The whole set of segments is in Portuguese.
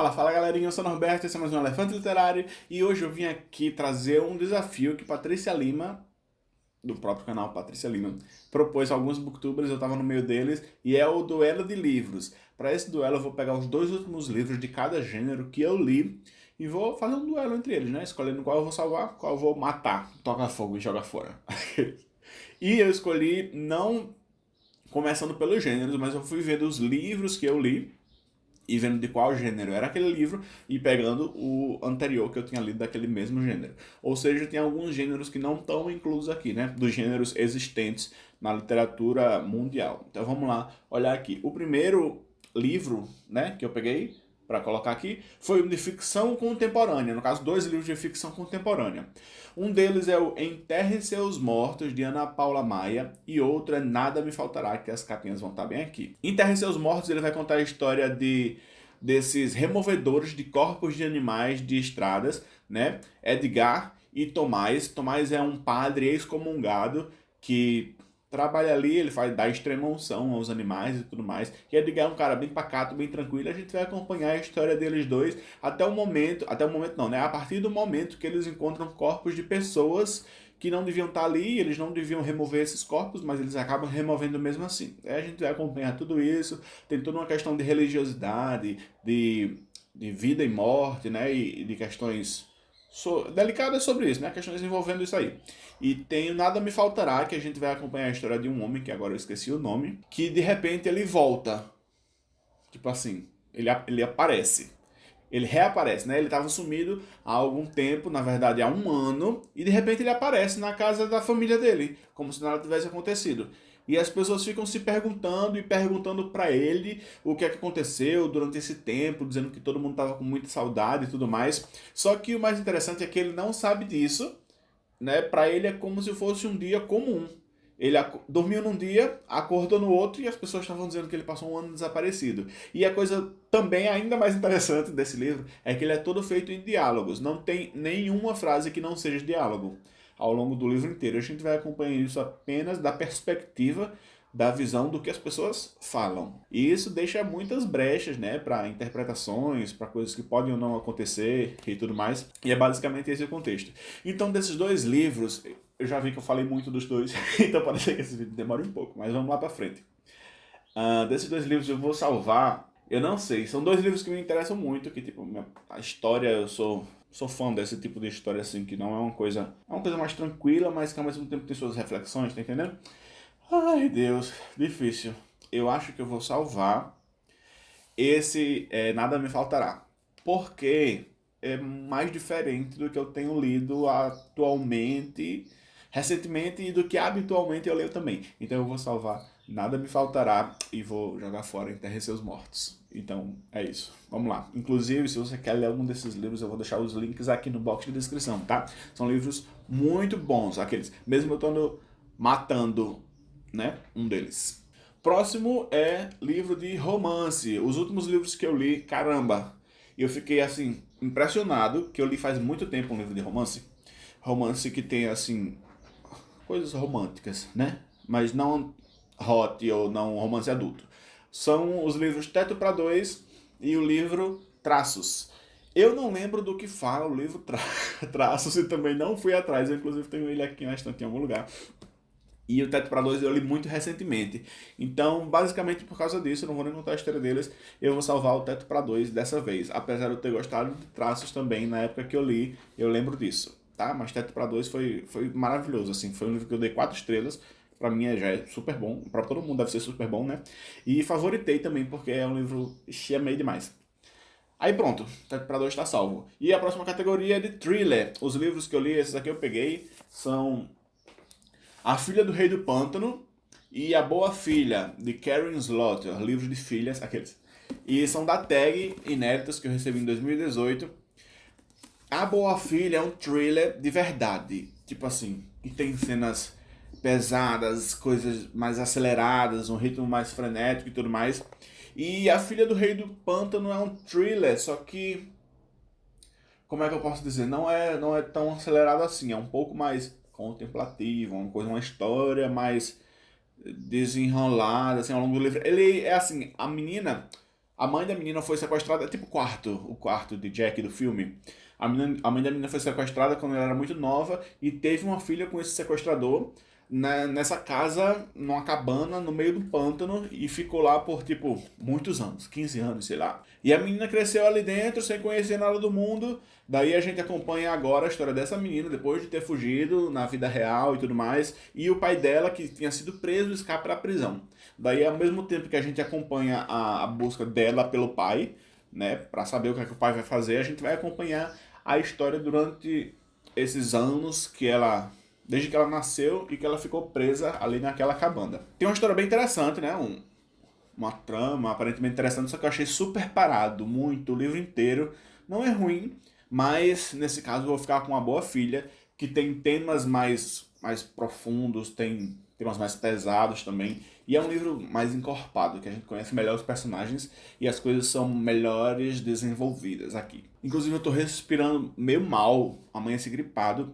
Fala, fala galerinha, eu sou Norberto, esse é mais um Elefante Literário e hoje eu vim aqui trazer um desafio que Patrícia Lima, do próprio canal Patrícia Lima, propôs a alguns booktubers, eu estava no meio deles, e é o duelo de livros. Para esse duelo eu vou pegar os dois últimos livros de cada gênero que eu li e vou fazer um duelo entre eles, né? Escolhendo qual eu vou salvar, qual eu vou matar, tocar fogo e jogar fora. e eu escolhi não começando pelos gêneros, mas eu fui vendo os livros que eu li e vendo de qual gênero era aquele livro e pegando o anterior que eu tinha lido daquele mesmo gênero. Ou seja, tem alguns gêneros que não estão inclusos aqui, né? Dos gêneros existentes na literatura mundial. Então vamos lá olhar aqui. O primeiro livro, né, que eu peguei para colocar aqui, foi de ficção contemporânea, no caso, dois livros de ficção contemporânea. Um deles é o Enterre Seus Mortos, de Ana Paula Maia, e outro é Nada Me Faltará, que as capinhas vão estar bem aqui. Enterre Seus Mortos, ele vai contar a história de desses removedores de corpos de animais de estradas, né? Edgar e Tomás. Tomás é um padre excomungado que trabalha ali, ele faz dar extrema unção aos animais e tudo mais. E Edgar é um cara bem pacato, bem tranquilo. A gente vai acompanhar a história deles dois até o momento, até o momento não, né? A partir do momento que eles encontram corpos de pessoas que não deviam estar ali, eles não deviam remover esses corpos, mas eles acabam removendo mesmo assim. Aí a gente vai acompanhar tudo isso, tem toda uma questão de religiosidade, de, de vida e morte, né? E de questões so, delicadas sobre isso, né? Questões envolvendo isso aí. E tem Nada Me Faltará, que a gente vai acompanhar a história de um homem, que agora eu esqueci o nome, que de repente ele volta. Tipo assim, ele, ele aparece. Ele reaparece, né? Ele estava sumido há algum tempo, na verdade há um ano, e de repente ele aparece na casa da família dele, como se nada tivesse acontecido. E as pessoas ficam se perguntando e perguntando para ele o que é que aconteceu durante esse tempo, dizendo que todo mundo estava com muita saudade e tudo mais. Só que o mais interessante é que ele não sabe disso, né? Para ele é como se fosse um dia comum. Ele dormiu num dia, acordou no outro e as pessoas estavam dizendo que ele passou um ano desaparecido. E a coisa também ainda mais interessante desse livro é que ele é todo feito em diálogos. Não tem nenhuma frase que não seja diálogo ao longo do livro inteiro. A gente vai acompanhar isso apenas da perspectiva da visão do que as pessoas falam. E isso deixa muitas brechas, né, para interpretações, para coisas que podem ou não acontecer e tudo mais. E é basicamente esse o contexto. Então, desses dois livros, eu já vi que eu falei muito dos dois, então pode ser que esse vídeo demore um pouco, mas vamos lá para frente. Uh, desses dois livros eu vou salvar, eu não sei, são dois livros que me interessam muito, que tipo, a história eu sou sou fã desse tipo de história assim, que não é uma coisa, é uma coisa mais tranquila, mas que ao mesmo tempo tem suas reflexões, tá entendendo? Ai, Deus, difícil. Eu acho que eu vou salvar esse é, Nada Me Faltará. Porque é mais diferente do que eu tenho lido atualmente, recentemente, e do que habitualmente eu leio também. Então eu vou salvar Nada Me Faltará e vou jogar fora Enterre Seus Mortos. Então, é isso. Vamos lá. Inclusive, se você quer ler algum desses livros, eu vou deixar os links aqui no box de descrição, tá? São livros muito bons, aqueles. Mesmo eu estando matando né? Um deles. Próximo é livro de romance. Os últimos livros que eu li, caramba, eu fiquei assim, impressionado, que eu li faz muito tempo um livro de romance. Romance que tem assim, coisas românticas, né? Mas não hot ou não romance adulto. São os livros Teto para Dois e o livro Traços. Eu não lembro do que fala o livro tra Traços e também não fui atrás. Eu, inclusive tenho ele aqui na estante em algum lugar. E o Teto para Dois eu li muito recentemente. Então, basicamente por causa disso, eu não vou nem contar a história deles, eu vou salvar o Teto para Dois dessa vez. Apesar de eu ter gostado de traços também na época que eu li, eu lembro disso. Tá? Mas Teto para Dois foi, foi maravilhoso, assim. Foi um livro que eu dei quatro estrelas. Pra mim é, já é super bom. Pra todo mundo deve ser super bom, né? E favoritei também, porque é um livro meio demais. Aí pronto, para Dois está salvo. E a próxima categoria é de thriller. Os livros que eu li, esses aqui eu peguei, são a Filha do Rei do Pântano e A Boa Filha, de Karen Slaughter, livro de filhas, aqueles. E são da tag Inéditas, que eu recebi em 2018. A Boa Filha é um thriller de verdade, tipo assim, que tem cenas pesadas, coisas mais aceleradas, um ritmo mais frenético e tudo mais. E A Filha do Rei do Pântano é um thriller, só que... Como é que eu posso dizer? Não é, não é tão acelerado assim, é um pouco mais contemplativo, uma coisa, uma história mais desenrolada, assim, ao longo do livro. Ele é assim, a menina, a mãe da menina foi sequestrada, tipo o quarto, o quarto de Jack do filme. A, menina, a mãe da menina foi sequestrada quando ela era muito nova e teve uma filha com esse sequestrador nessa casa, numa cabana no meio do pântano e ficou lá por, tipo, muitos anos, 15 anos, sei lá. E a menina cresceu ali dentro sem conhecer nada do mundo. Daí a gente acompanha agora a história dessa menina, depois de ter fugido na vida real e tudo mais, e o pai dela, que tinha sido preso, escapa da prisão. Daí, ao mesmo tempo que a gente acompanha a, a busca dela pelo pai, né, para saber o que, é que o pai vai fazer, a gente vai acompanhar a história durante esses anos que ela desde que ela nasceu e que ela ficou presa ali naquela cabana. Tem uma história bem interessante, né? Um, uma trama aparentemente interessante, só que eu achei super parado, muito, o livro inteiro. Não é ruim, mas nesse caso eu vou ficar com uma boa filha, que tem temas mais, mais profundos, tem temas mais pesados também. E é um livro mais encorpado, que a gente conhece melhor os personagens e as coisas são melhores desenvolvidas aqui. Inclusive eu tô respirando meio mal, amanhã gripado,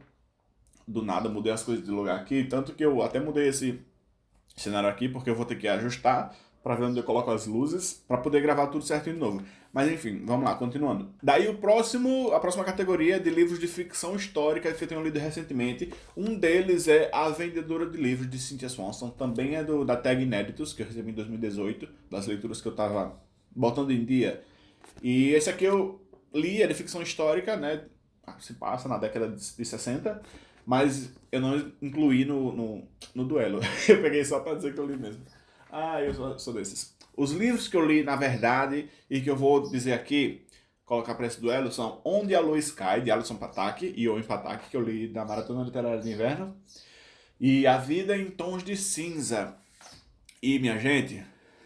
do nada mudei as coisas de lugar aqui, tanto que eu até mudei esse cenário aqui, porque eu vou ter que ajustar para ver onde eu coloco as luzes, para poder gravar tudo certinho de novo. Mas enfim, vamos lá, continuando. Daí o próximo, a próxima categoria é de livros de ficção histórica que eu tenho lido recentemente. Um deles é A Vendedora de Livros, de Cynthia Swanson. Também é do, da Tag Inéditos, que eu recebi em 2018, das leituras que eu tava botando em dia. E esse aqui eu li, é de ficção histórica, né? Ah, se passa na década de 60 mas eu não incluí no, no, no duelo. Eu peguei só para dizer que eu li mesmo. Ah, eu sou, sou desses. Os livros que eu li, na verdade, e que eu vou dizer aqui, colocar para esse duelo, são Onde a Luz Cai, de Alisson Patak, e Owen Patak, que eu li da Maratona Literária de Inverno, e A Vida em Tons de Cinza. E, minha gente,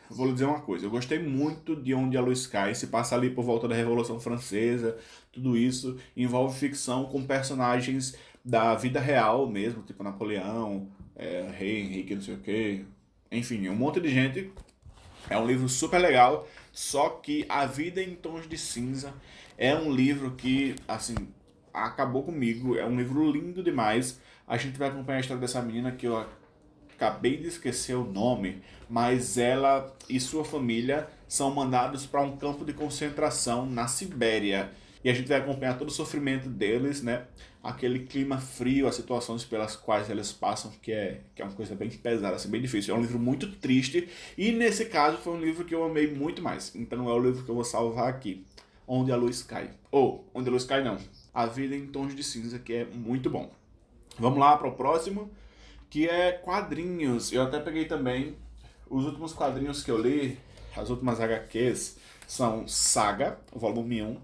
vou lhe dizer uma coisa, eu gostei muito de Onde a Luz Cai, se passa ali por volta da Revolução Francesa, tudo isso, envolve ficção com personagens da vida real mesmo, tipo Napoleão, é, Rei Henrique, não sei o que, enfim, um monte de gente. É um livro super legal, só que A Vida em Tons de Cinza é um livro que, assim, acabou comigo, é um livro lindo demais. A gente vai acompanhar a história dessa menina que eu acabei de esquecer o nome, mas ela e sua família são mandados para um campo de concentração na Sibéria. E a gente vai acompanhar todo o sofrimento deles, né? Aquele clima frio, as situações pelas quais eles passam, que é, que é uma coisa bem pesada, assim, bem difícil. É um livro muito triste e nesse caso foi um livro que eu amei muito mais. Então é o livro que eu vou salvar aqui. Onde a Luz Cai. Ou, Onde a Luz Cai não. A Vida em Tons de Cinza, que é muito bom. Vamos lá para o próximo, que é quadrinhos. Eu até peguei também os últimos quadrinhos que eu li, as últimas HQs, são Saga, volume 1,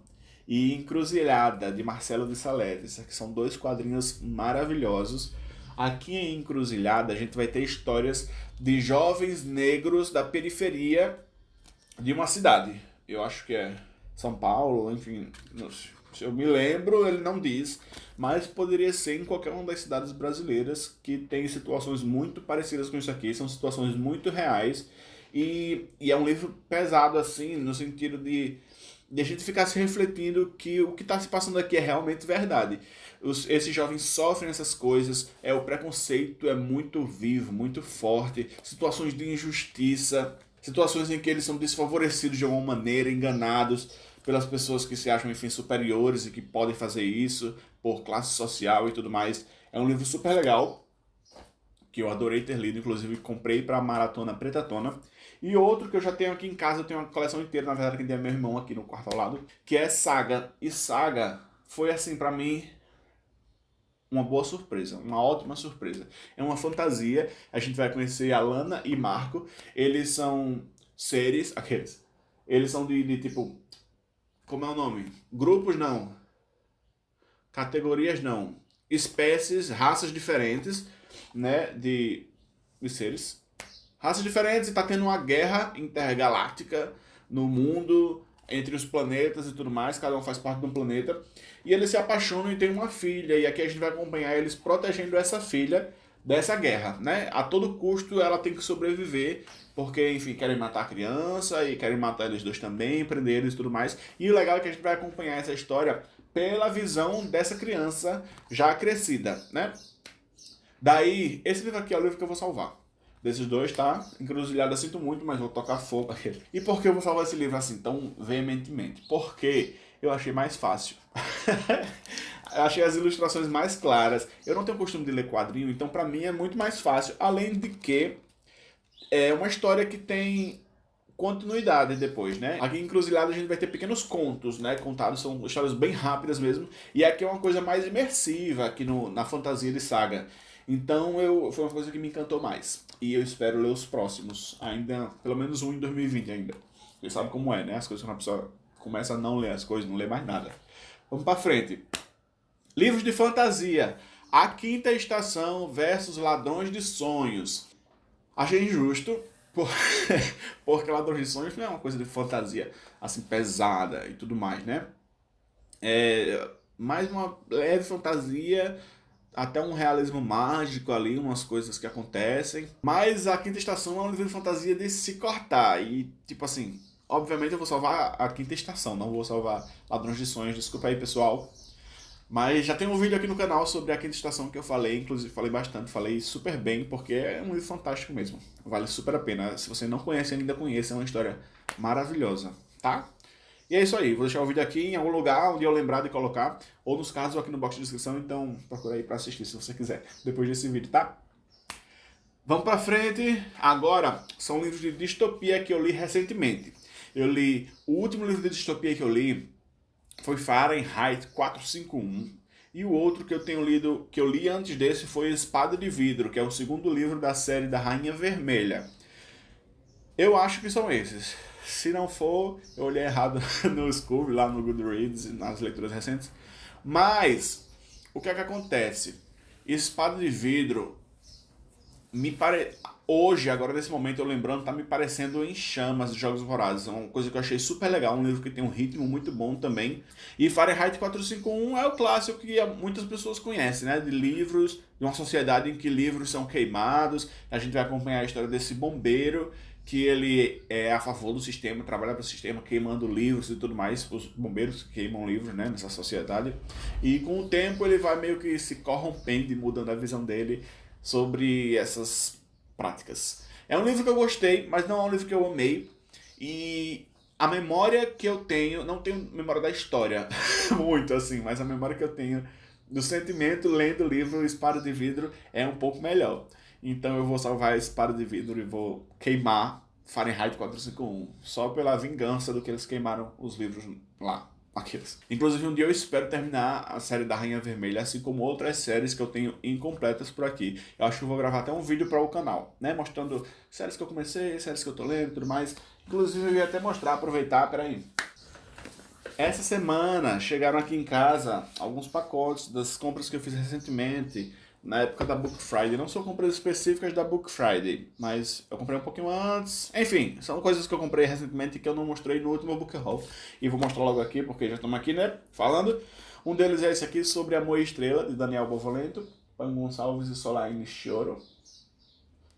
e Encruzilhada, de Marcelo de Saleves, que são dois quadrinhos maravilhosos. Aqui em Encruzilhada a gente vai ter histórias de jovens negros da periferia de uma cidade. Eu acho que é São Paulo, enfim, se eu me lembro, ele não diz, mas poderia ser em qualquer uma das cidades brasileiras que tem situações muito parecidas com isso aqui, são situações muito reais. E, e é um livro pesado assim, no sentido de de a gente ficar se refletindo que o que está se passando aqui é realmente verdade. Os, esses jovens sofrem essas coisas, é o preconceito é muito vivo, muito forte, situações de injustiça, situações em que eles são desfavorecidos de alguma maneira, enganados pelas pessoas que se acham, enfim, superiores e que podem fazer isso por classe social e tudo mais. É um livro super legal, que eu adorei ter lido, inclusive comprei para a Maratona Pretatona. E outro que eu já tenho aqui em casa, eu tenho uma coleção inteira, na verdade, que tem meu irmão aqui no quarto ao lado, que é Saga. E Saga foi, assim, para mim, uma boa surpresa, uma ótima surpresa. É uma fantasia, a gente vai conhecer a Lana e Marco, eles são seres, aqueles, eles são de, de tipo, como é o nome? Grupos não, categorias não, espécies, raças diferentes, né, de, de seres. Raças diferentes e tá tendo uma guerra intergaláctica no mundo, entre os planetas e tudo mais, cada um faz parte de um planeta. E eles se apaixonam e têm uma filha, e aqui a gente vai acompanhar eles protegendo essa filha dessa guerra, né? A todo custo ela tem que sobreviver, porque, enfim, querem matar a criança e querem matar eles dois também, prender eles e tudo mais. E o legal é que a gente vai acompanhar essa história pela visão dessa criança já crescida, né? Daí, esse livro aqui é o livro que eu vou salvar. Desses dois, tá? Encruzilhada sinto muito, mas vou tocar fogo aqui. E por que eu vou salvar esse livro assim tão veementemente? Porque eu achei mais fácil. eu achei as ilustrações mais claras. Eu não tenho costume de ler quadrinho, então pra mim é muito mais fácil. Além de que é uma história que tem continuidade depois, né? Aqui em Encruzilhada a gente vai ter pequenos contos, né? Contados, são histórias bem rápidas mesmo. E aqui é uma coisa mais imersiva aqui no, na fantasia de saga. Então eu, foi uma coisa que me encantou mais. E eu espero ler os próximos, ainda, pelo menos um em 2020 ainda. Você sabe como é, né? As coisas quando a pessoa começa a não ler as coisas, não lê mais nada. Vamos pra frente. Livros de fantasia. A Quinta Estação versus Ladrões de Sonhos. Achei injusto, porque Ladrões de Sonhos não é uma coisa de fantasia assim pesada e tudo mais, né? É mais uma leve fantasia, até um realismo mágico ali, umas coisas que acontecem. Mas a Quinta Estação é um livro de fantasia de se cortar e, tipo assim, obviamente eu vou salvar a Quinta Estação, não vou salvar Ladrões de Sonhos, desculpa aí pessoal. Mas já tem um vídeo aqui no canal sobre a quinta estação que eu falei, inclusive falei bastante, falei super bem, porque é um livro fantástico mesmo. Vale super a pena. Se você não conhece, ainda conheça, é uma história maravilhosa, tá? E é isso aí, vou deixar o vídeo aqui em algum lugar onde eu lembrar de colocar, ou nos casos aqui no box de descrição, então procura aí pra assistir se você quiser, depois desse vídeo, tá? Vamos pra frente, agora são livros de distopia que eu li recentemente. Eu li, o último livro de distopia que eu li foi Fahrenheit 451. E o outro que eu tenho lido, que eu li antes desse, foi Espada de Vidro, que é o segundo livro da série da Rainha Vermelha. Eu acho que são esses. Se não for, eu olhei errado no Scooby, lá no Goodreads, nas leituras recentes. Mas, o que é que acontece? Espada de Vidro me pare hoje, agora nesse momento, eu lembrando, tá me parecendo em chamas de Jogos Vorazes. É uma coisa que eu achei super legal, um livro que tem um ritmo muito bom também. E Fahrenheit 451 é o clássico que muitas pessoas conhecem, né? De livros, de uma sociedade em que livros são queimados. A gente vai acompanhar a história desse bombeiro que ele é a favor do sistema, trabalha para o sistema, queimando livros e tudo mais, os bombeiros queimam livros né, nessa sociedade, e com o tempo ele vai meio que se corrompendo e mudando a visão dele sobre essas práticas. É um livro que eu gostei, mas não é um livro que eu amei. E a memória que eu tenho, não tenho memória da história, muito assim, mas a memória que eu tenho do sentimento lendo o livro Espada de Vidro é um pouco melhor. Então eu vou salvar Espada de Vidro e vou queimar Fahrenheit 451, só pela vingança do que eles queimaram os livros lá. Aqueles. Inclusive, um dia eu espero terminar a série da Rainha Vermelha, assim como outras séries que eu tenho incompletas por aqui. Eu acho que eu vou gravar até um vídeo para o canal, né? Mostrando séries que eu comecei, séries que eu tô lendo e tudo mais. Inclusive, eu ia até mostrar, aproveitar, peraí. Essa semana chegaram aqui em casa alguns pacotes das compras que eu fiz recentemente na época da Book Friday. Não são compras específicas da Book Friday, mas eu comprei um pouquinho antes. Enfim, são coisas que eu comprei recentemente que eu não mostrei no último Book Haul. E vou mostrar logo aqui, porque já estamos aqui, né, falando. Um deles é esse aqui, sobre Amor e Estrela, de Daniel Bovolento, Pan Gonçalves e Solaine Choro.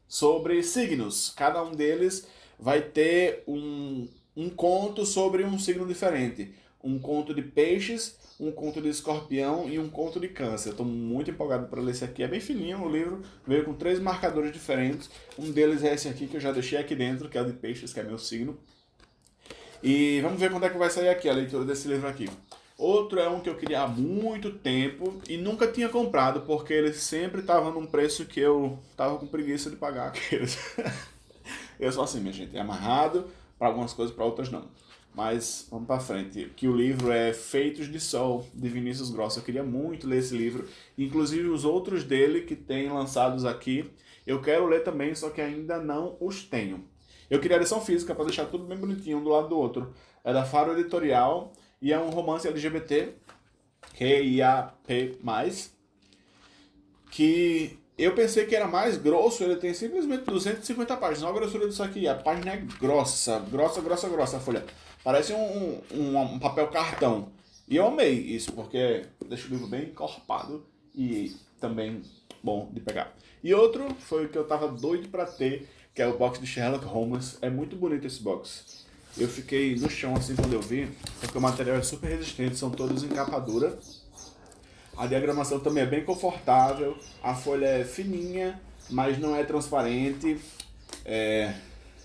Sobre signos. Cada um deles vai ter um, um conto sobre um signo diferente. Um conto de peixes um conto de escorpião e um conto de câncer. Estou muito empolgado para ler esse aqui. É bem fininho o livro, veio com três marcadores diferentes. Um deles é esse aqui que eu já deixei aqui dentro, que é o de peixes, que é meu signo. E vamos ver quando é que vai sair aqui a leitura desse livro aqui. Outro é um que eu queria há muito tempo e nunca tinha comprado, porque ele sempre estava num preço que eu tava com preguiça de pagar aqueles. eu sou assim, minha gente, é amarrado para algumas coisas, para outras não. Mas vamos para frente. Que o livro é Feitos de Sol, de Vinícius Grossa. Eu queria muito ler esse livro. Inclusive os outros dele que tem lançados aqui. Eu quero ler também, só que ainda não os tenho. Eu queria a edição física para deixar tudo bem bonitinho um do lado do outro. É da Faro Editorial e é um romance LGBT, Q-I-A-P+, que eu pensei que era mais grosso, ele tem simplesmente 250 páginas. Olha a grossura disso aqui, a página é grossa, grossa, grossa, grossa a folha. Parece um, um, um, papel cartão. E eu amei isso, porque deixa o livro bem encorpado e também bom de pegar. E outro foi o que eu tava doido para ter, que é o box de Sherlock Holmes. É muito bonito esse box. Eu fiquei no chão assim quando eu vi, porque o material é super resistente, são todos em capa dura. A diagramação também é bem confortável, a folha é fininha, mas não é transparente. É,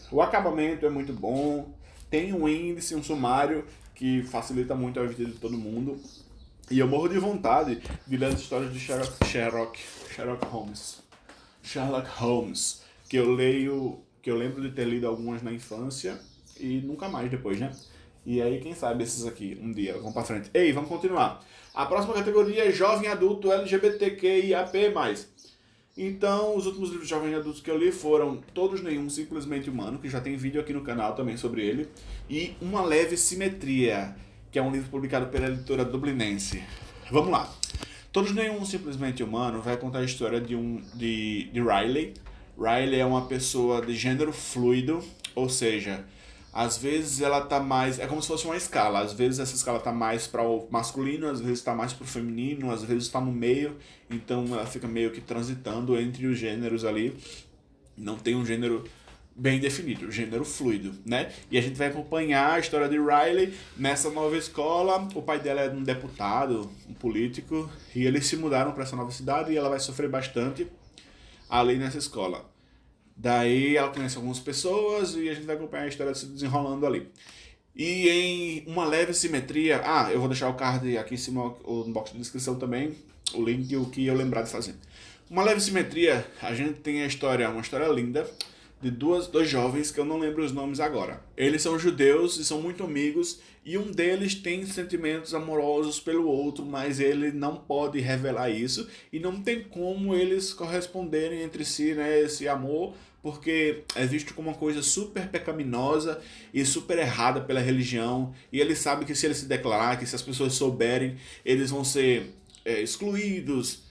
o acabamento é muito bom, tem um índice, um sumário que facilita muito a vida de todo mundo. E eu morro de vontade de ler as histórias de Sherlock, Sherlock, Sherlock Holmes. Sherlock Holmes, que eu leio, que eu lembro de ter lido algumas na infância e nunca mais depois, né? E aí, quem sabe esses aqui, um dia, vamos pra frente. Ei, vamos continuar. A próxima categoria é Jovem Adulto LGBTQIAP+. Então, os últimos livros de Jovem Adultos que eu li foram Todos Nenhum, Simplesmente Humano, que já tem vídeo aqui no canal também sobre ele, e Uma Leve Simetria, que é um livro publicado pela editora dublinense. Vamos lá. Todos Nenhum, Simplesmente Humano vai contar a história de, um, de, de Riley. Riley é uma pessoa de gênero fluido, ou seja, às vezes ela tá mais. É como se fosse uma escala. Às vezes essa escala tá mais para o masculino, às vezes tá mais para o feminino, às vezes está no meio. Então ela fica meio que transitando entre os gêneros ali. Não tem um gênero bem definido, gênero fluido, né? E a gente vai acompanhar a história de Riley nessa nova escola. O pai dela é um deputado, um político, e eles se mudaram para essa nova cidade e ela vai sofrer bastante ali nessa escola. Daí ela conhece algumas pessoas e a gente vai acompanhar a história se desenrolando ali. E em uma leve simetria, ah, eu vou deixar o card aqui em cima, no box de descrição também, o link e o que eu lembrar de fazer. Uma leve simetria, a gente tem a história, uma história linda, de duas, dois jovens que eu não lembro os nomes agora. Eles são judeus e são muito amigos e um deles tem sentimentos amorosos pelo outro, mas ele não pode revelar isso e não tem como eles corresponderem entre si, né, esse amor, porque é visto como uma coisa super pecaminosa e super errada pela religião e ele sabe que se ele se declarar, que se as pessoas souberem, eles vão ser é, excluídos,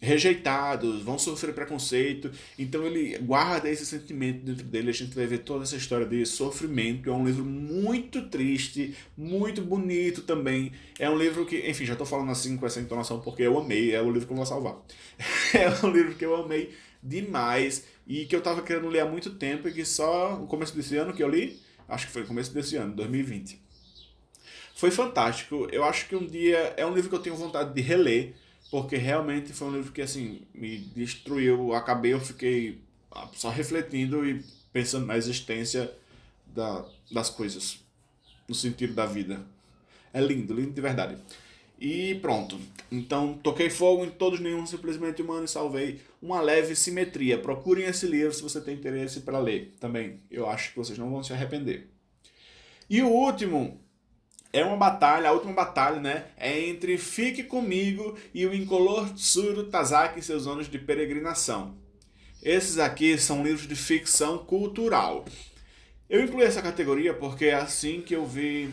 rejeitados, vão sofrer preconceito. Então ele guarda esse sentimento dentro dele. A gente vai ver toda essa história de sofrimento. É um livro muito triste, muito bonito também. É um livro que, enfim, já estou falando assim com essa entonação porque eu amei. É o livro que eu vou salvar. é um livro que eu amei demais e que eu estava querendo ler há muito tempo e que só no começo desse ano que eu li, acho que foi no começo desse ano, 2020. Foi fantástico. Eu acho que um dia é um livro que eu tenho vontade de reler porque realmente foi um livro que assim me destruiu. Acabei, eu fiquei só refletindo e pensando na existência da, das coisas, no sentido da vida. É lindo, lindo de verdade. E pronto. Então, toquei fogo em todos nenhum simplesmente humano e salvei uma leve simetria. Procurem esse livro se você tem interesse para ler também. Eu acho que vocês não vão se arrepender. E o último é uma batalha, a última batalha, né? É entre Fique Comigo e o incolor Tsuru Tazaki e seus anos de peregrinação. Esses aqui são livros de ficção cultural. Eu incluí essa categoria porque é assim que eu vi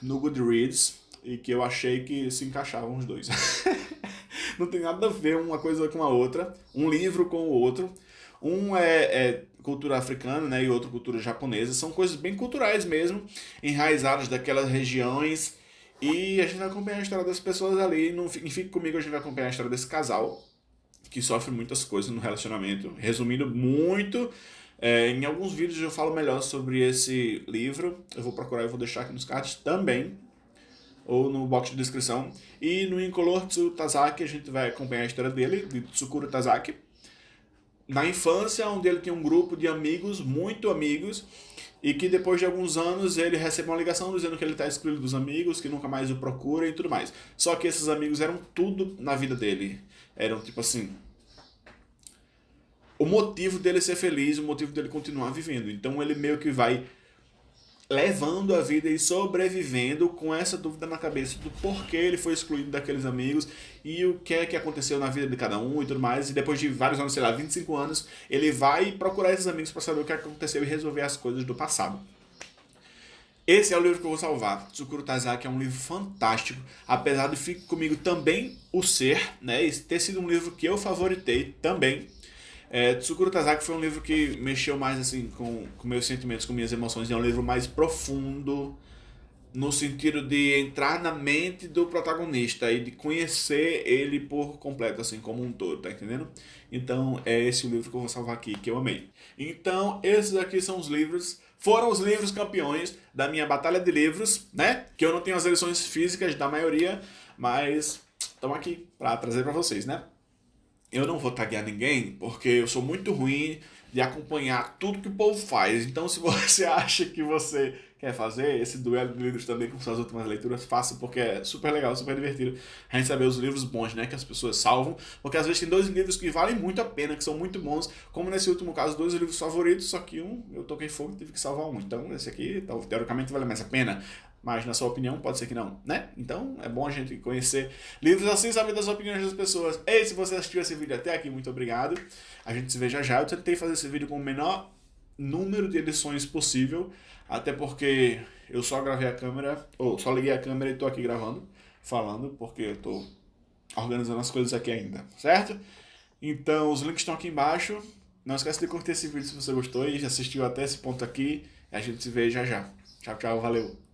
no Goodreads e que eu achei que se encaixavam os dois. Não tem nada a ver uma coisa com a outra, um livro com o outro. Um é, é cultura africana né, e outro cultura japonesa. São coisas bem culturais mesmo, enraizadas daquelas regiões. E a gente vai acompanhar a história das pessoas ali. No, Fique Comigo a gente vai acompanhar a história desse casal que sofre muitas coisas no relacionamento. Resumindo muito, é, em alguns vídeos eu falo melhor sobre esse livro. Eu vou procurar e vou deixar aqui nos cards também, ou no box de descrição. E no Incolor Tsu Tazaki a gente vai acompanhar a história dele, de Tsukuro Tazaki na infância, onde ele tinha um grupo de amigos, muito amigos, e que depois de alguns anos ele recebe uma ligação dizendo que ele está excluído dos amigos, que nunca mais o procura e tudo mais. Só que esses amigos eram tudo na vida dele. Eram tipo assim. O motivo dele ser feliz, o motivo dele continuar vivendo. Então ele meio que vai levando a vida e sobrevivendo com essa dúvida na cabeça do porquê ele foi excluído daqueles amigos e o que é que aconteceu na vida de cada um e tudo mais. E depois de vários anos, sei lá, 25 anos, ele vai procurar esses amigos para saber o que aconteceu e resolver as coisas do passado. Esse é o livro que eu vou salvar. Tsukuro Tazaki é um livro fantástico, apesar de Fique Comigo também o ser, né? E ter sido um livro que eu favoritei também é, Tsukuro Tazaki foi um livro que mexeu mais assim com, com meus sentimentos, com minhas emoções. É um livro mais profundo, no sentido de entrar na mente do protagonista e de conhecer ele por completo, assim, como um todo, tá entendendo? Então, é esse o livro que eu vou salvar aqui, que eu amei. Então, esses aqui são os livros, foram os livros campeões da minha batalha de livros, né? Que eu não tenho as edições físicas da maioria, mas estamos aqui para trazer para vocês, né? Eu não vou taguear ninguém, porque eu sou muito ruim de acompanhar tudo que o povo faz. Então, se você acha que você quer fazer esse duelo de livros também com suas últimas leituras, faça, porque é super legal, super divertido a gente saber os livros bons, né, que as pessoas salvam, porque às vezes tem dois livros que valem muito a pena, que são muito bons, como nesse último caso, dois livros favoritos, só que um eu toquei fogo e tive que salvar um. Então, esse aqui, teoricamente, vale mais a pena mas na sua opinião pode ser que não, né? Então é bom a gente conhecer livros assim, saber das opiniões das pessoas. Ei, se você assistiu esse vídeo até aqui, muito obrigado. A gente se vê já já. Eu tentei fazer esse vídeo com o menor número de edições possível, até porque eu só gravei a câmera, ou só liguei a câmera e tô aqui gravando, falando, porque eu tô organizando as coisas aqui ainda, certo? Então os links estão aqui embaixo. Não esquece de curtir esse vídeo se você gostou e assistiu até esse ponto aqui. A gente se vê já já. Tchau, tchau, valeu!